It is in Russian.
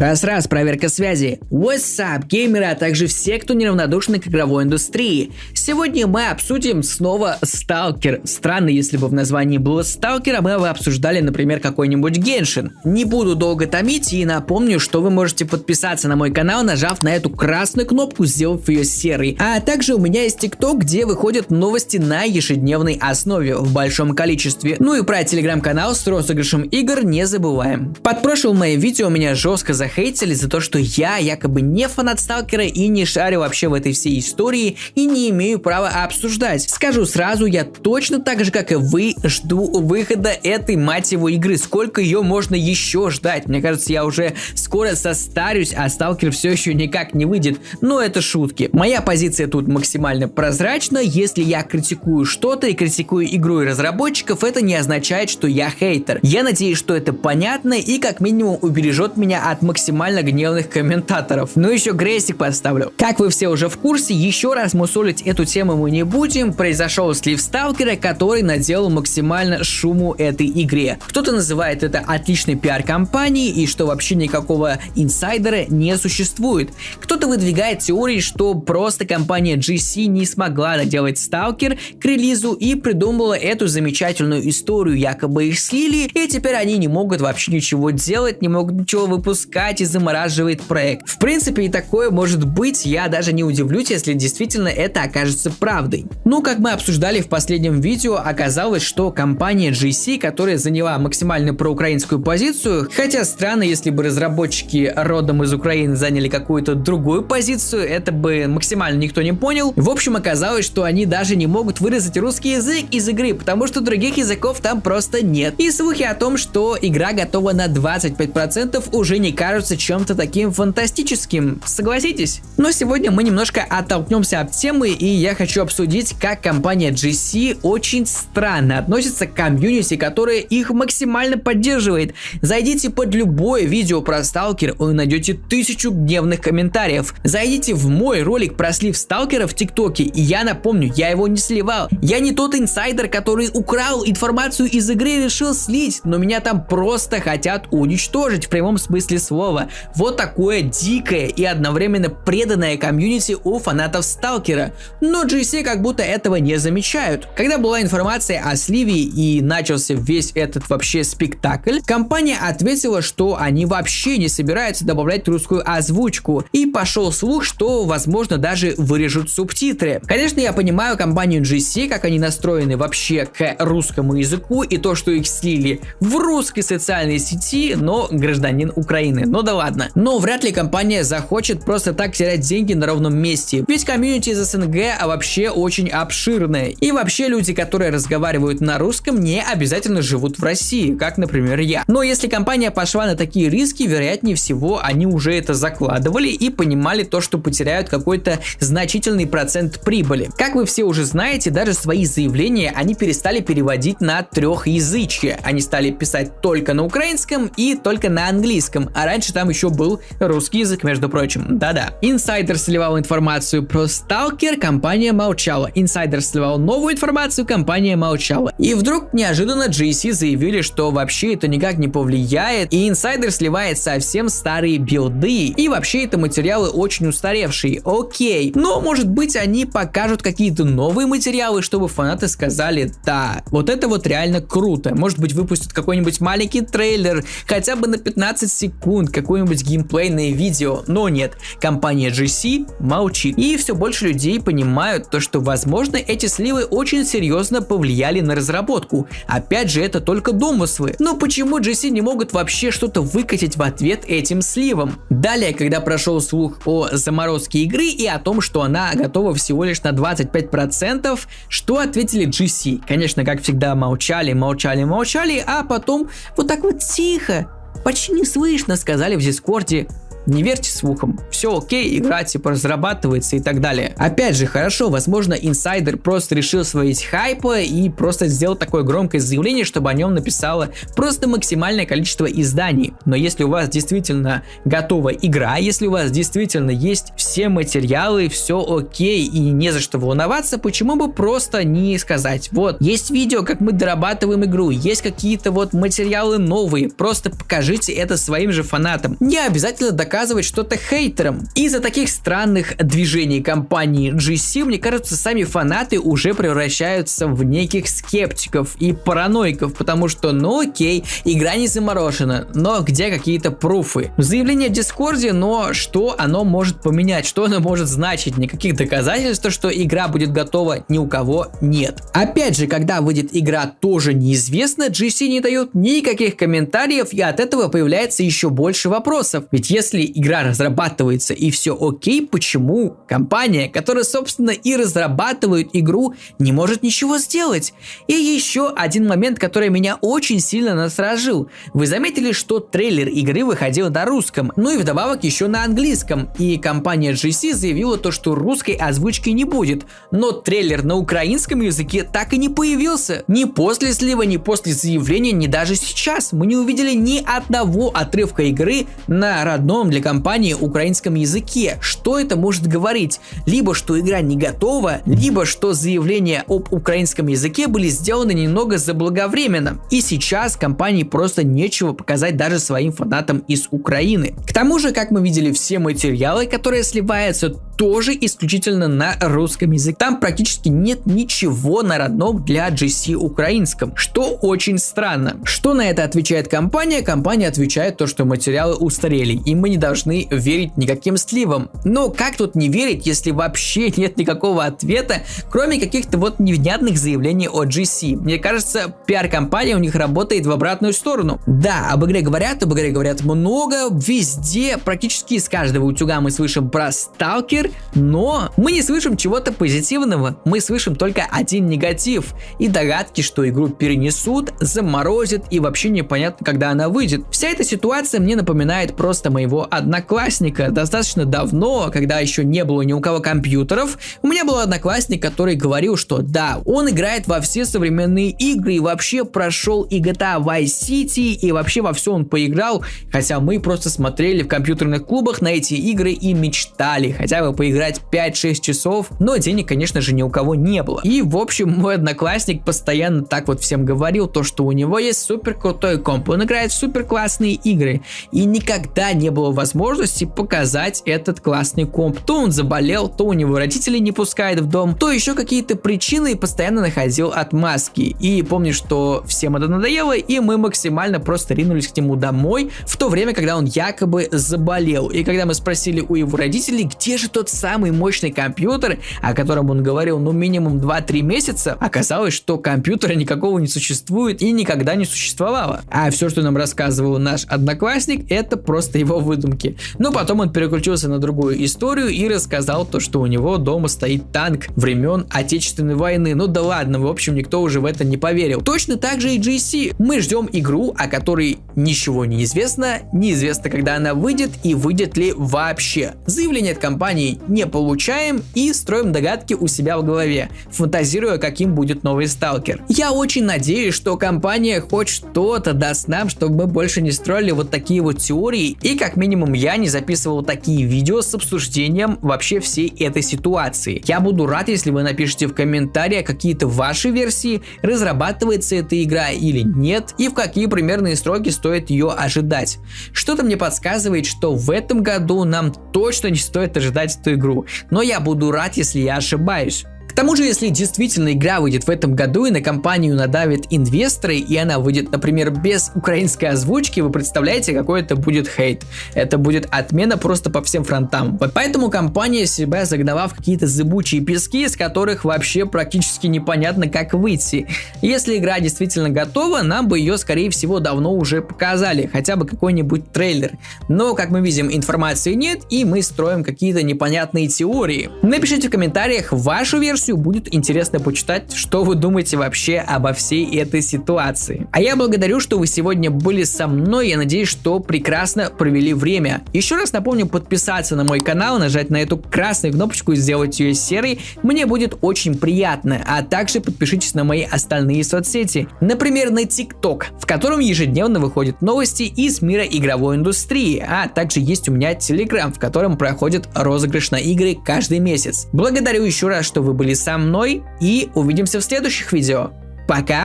Раз-раз, проверка связи. What's up, геймеры, а также все, кто неравнодушны к игровой индустрии. Сегодня мы обсудим снова Сталкер. Странно, если бы в названии было Сталкер, а мы бы обсуждали, например, какой-нибудь Геншин. Не буду долго томить и напомню, что вы можете подписаться на мой канал, нажав на эту красную кнопку, сделав ее серой. А также у меня есть ТикТок, где выходят новости на ежедневной основе в большом количестве. Ну и про телеграм-канал с розыгрышем игр не забываем. Под прошлым моим видео меня жестко захейтили за то, что я якобы не фанат Сталкера и не шарю вообще в этой всей истории и не имею права обсуждать. Скажу сразу, я точно так же, как и вы, жду выхода этой мать его игры. Сколько ее можно еще ждать? Мне кажется, я уже скоро состарюсь, а Сталкер все еще никак не выйдет. Но это шутки. Моя позиция тут максимально прозрачна. Если я критикую что-то и критикую игру и разработчиков, это не означает, что я хейтер. Я надеюсь, что это понятно и как минимум убережет меня от максимально гневных комментаторов. Ну еще грейсик поставлю. Как вы все уже в курсе, еще раз мусолить эту тему мы не будем. Произошел слив Сталкера, который наделал максимально шуму этой игре. Кто-то называет это отличной пиар-компанией и что вообще никакого инсайдера не существует. Кто-то выдвигает теории, что просто компания GC не смогла доделать Сталкер к релизу и придумала эту замечательную историю, якобы их слили, и теперь они не могут вообще ничего делать, не могут ничего выпускать и замораживает проект. В принципе и такое может быть, я даже не удивлюсь, если действительно это окажется правдой. Ну, как мы обсуждали в последнем видео, оказалось, что компания GC, которая заняла максимально проукраинскую позицию, хотя странно, если бы разработчики родом из Украины заняли какую-то другую позицию, это бы максимально никто не понял. В общем, оказалось, что они даже не могут вырезать русский язык из игры, потому что других языков там просто нет. И слухи о том, что игра готова на 25% уже не кажутся чем-то таким фантастическим, согласитесь? Но сегодня мы немножко оттолкнемся от темы, и я хочу обсудить, как компания GC очень странно относится к комьюнити, которая их максимально поддерживает. Зайдите под любое видео про Сталкер, вы найдете тысячу гневных комментариев. Зайдите в мой ролик про слив Сталкера в ТикТоке, и я напомню, я его не сливал. Я не тот инсайдер, который украл информацию из игры и решил слить, но меня там просто хотят уничтожить в прямом смысле слова. Вот такое дикое и одновременно преданное комьюнити у фанатов Сталкера. Но GC как будто этого не замечают. Когда была информация о сливе и начался весь этот вообще спектакль, компания ответила, что они вообще не собираются добавлять русскую озвучку. И пошел слух, что возможно даже вырежут субтитры. Конечно, я понимаю компанию GC, как они настроены вообще к русскому языку и то, что их слили в русской социальной сети, но гражданин Украины ну да ладно. Но вряд ли компания захочет просто так терять деньги на ровном месте, ведь комьюнити из СНГ а вообще очень обширное. И вообще люди, которые разговаривают на русском, не обязательно живут в России, как, например, я. Но если компания пошла на такие риски, вероятнее всего, они уже это закладывали и понимали то, что потеряют какой-то значительный процент прибыли. Как вы все уже знаете, даже свои заявления они перестали переводить на трехязычие. Они стали писать только на украинском и только на английском, а раньше там еще был русский язык, между прочим. Да-да. Инсайдер сливал информацию про Сталкер, компания молчала. Инсайдер сливал новую информацию, компания молчала. И вдруг неожиданно GSC заявили, что вообще это никак не повлияет, и инсайдер сливает совсем старые билды, и вообще это материалы очень устаревшие. Окей. Но может быть они покажут какие-то новые материалы, чтобы фанаты сказали, да, вот это вот реально круто. Может быть выпустят какой-нибудь маленький трейлер, хотя бы на 15 секунд, какое-нибудь геймплейное видео, но нет, компания GC молчит. И все больше людей понимают то, что возможно эти сливы очень серьезно повлияли на разработку. Опять же, это только домыслы. Но почему GC не могут вообще что-то выкатить в ответ этим сливам? Далее, когда прошел слух о заморозке игры и о том, что она готова всего лишь на 25%, что ответили GC? Конечно, как всегда, молчали, молчали, молчали, а потом вот так вот тихо почти не слышно, сказали в Дискорде. Не верьте слухам. Все окей, игра типа разрабатывается и так далее. Опять же, хорошо, возможно, инсайдер просто решил словить хайпа и просто сделал такое громкое заявление, чтобы о нем написало просто максимальное количество изданий. Но если у вас действительно готова игра, если у вас действительно есть все материалы, все окей и не за что волноваться, почему бы просто не сказать, вот, есть видео, как мы дорабатываем игру, есть какие-то вот материалы новые, просто покажите это своим же фанатам. Не обязательно доказывать что-то хейтерам. Из-за таких странных движений компании GC, мне кажется, сами фанаты уже превращаются в неких скептиков и параноиков, потому что, ну окей, игра не заморожена, но где какие-то пруфы? Заявление в Дискорде, но что оно может поменять, что оно может значить? Никаких доказательств, что игра будет готова ни у кого нет. Опять же, когда выйдет игра тоже неизвестно, GC не дает никаких комментариев и от этого появляется еще больше вопросов. Ведь если игра разрабатывается и все окей, почему компания, которая собственно и разрабатывает игру, не может ничего сделать? И еще один момент, который меня очень сильно насторожил. Вы заметили, что трейлер игры выходил на русском, ну и вдобавок еще на английском. И компания GC заявила то, что русской озвучки не будет. Но трейлер на украинском языке так и не появился. Ни после слива, ни после заявления, ни даже сейчас. Мы не увидели ни одного отрывка игры на родном для компании украинском языке. Что это может говорить? Либо что игра не готова, либо что заявления об украинском языке были сделаны немного заблаговременно. И сейчас компании просто нечего показать даже своим фанатам из Украины. К тому же, как мы видели, все материалы, которые сливаются, тоже исключительно на русском языке. Там практически нет ничего на родном для GC украинском, что очень странно. Что на это отвечает компания? Компания отвечает то, что материалы устарели, и мы не должны верить никаким сливам. Но как тут не верить, если вообще нет никакого ответа, кроме каких-то вот невнятных заявлений от GC? Мне кажется, пиар-компания у них работает в обратную сторону. Да, об игре говорят, об игре говорят много, везде, практически из каждого утюга мы слышим про Сталкер, но мы не слышим чего-то позитивного, мы слышим только один негатив и догадки, что игру перенесут, заморозят и вообще непонятно, когда она выйдет. Вся эта ситуация мне напоминает просто моего одноклассника. Достаточно давно, когда еще не было ни у кого компьютеров, у меня был одноклассник, который говорил, что да, он играет во все современные игры и вообще прошел и GTA Vice City и вообще во все он поиграл, хотя мы просто смотрели в компьютерных клубах на эти игры и мечтали хотя бы поиграть 5-6 часов, но денег, конечно же, ни у кого не было. И, в общем, мой одноклассник постоянно так вот всем говорил, то, что у него есть супер крутой комп, он играет в супер классные игры, и никогда не было возможности показать этот классный комп. То он заболел, то у него родители не пускают в дом, то еще какие-то причины и постоянно находил отмазки. И помню, что всем это надоело, и мы максимально просто ринулись к нему домой в то время, когда он якобы заболел. И когда мы спросили у его родителей, где же тот самый мощный компьютер, о котором он говорил, ну, минимум 2-3 месяца, оказалось, что компьютера никакого не существует и никогда не существовало. А все, что нам рассказывал наш одноклассник, это просто его выдумки. Но потом он переключился на другую историю и рассказал то, что у него дома стоит танк времен Отечественной войны. Ну да ладно, в общем, никто уже в это не поверил. Точно так же и GC. Мы ждем игру, о которой ничего не известно, неизвестно, когда она выйдет и выйдет ли вообще. Заявление от компании не получаем и строим догадки у себя в голове, фантазируя, каким будет новый сталкер. Я очень надеюсь, что компания хоть что-то даст нам, чтобы мы больше не строили вот такие вот теории и как минимум я не записывал такие видео с обсуждением вообще всей этой ситуации. Я буду рад, если вы напишите в комментариях какие-то ваши версии, разрабатывается эта игра или нет и в какие примерные сроки стоит ее ожидать. Что-то мне подсказывает, что в этом году нам точно не стоит ожидать эту игру, но я буду рад, если я ошибаюсь. К тому же, если действительно игра выйдет в этом году и на компанию надавят инвесторы, и она выйдет, например, без украинской озвучки, вы представляете, какой это будет хейт. Это будет отмена просто по всем фронтам. Вот поэтому компания себя загнала в какие-то зыбучие пески, из которых вообще практически непонятно, как выйти. Если игра действительно готова, нам бы ее, скорее всего, давно уже показали, хотя бы какой-нибудь трейлер. Но, как мы видим, информации нет, и мы строим какие-то непонятные теории. Напишите в комментариях вашу версию версию, будет интересно почитать, что вы думаете вообще обо всей этой ситуации. А я благодарю, что вы сегодня были со мной, я надеюсь, что прекрасно провели время. Еще раз напомню подписаться на мой канал, нажать на эту красную кнопочку и сделать ее серой, мне будет очень приятно, а также подпишитесь на мои остальные соцсети, например на TikTok, в котором ежедневно выходят новости из мира игровой индустрии, а также есть у меня Telegram, в котором проходит розыгрыш на игры каждый месяц. Благодарю еще раз, что вы были со мной и увидимся в следующих видео. Пока!